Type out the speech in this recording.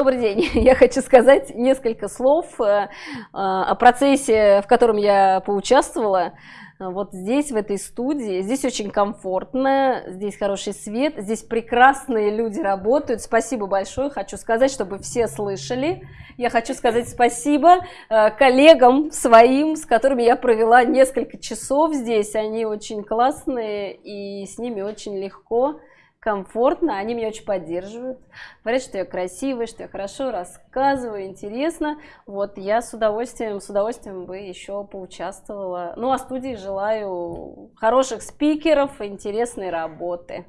Добрый день. Я хочу сказать несколько слов э, о процессе, в котором я поучаствовала. Вот здесь, в этой студии, здесь очень комфортно, здесь хороший свет, здесь прекрасные люди работают. Спасибо большое, хочу сказать, чтобы все слышали. Я хочу сказать спасибо э, коллегам своим, с которыми я провела несколько часов здесь. Они очень классные и с ними очень легко комфортно, они меня очень поддерживают, говорят, что я красивая, что я хорошо рассказываю, интересно. Вот я с удовольствием, с удовольствием бы еще поучаствовала. Ну, а студии желаю хороших спикеров, интересной работы.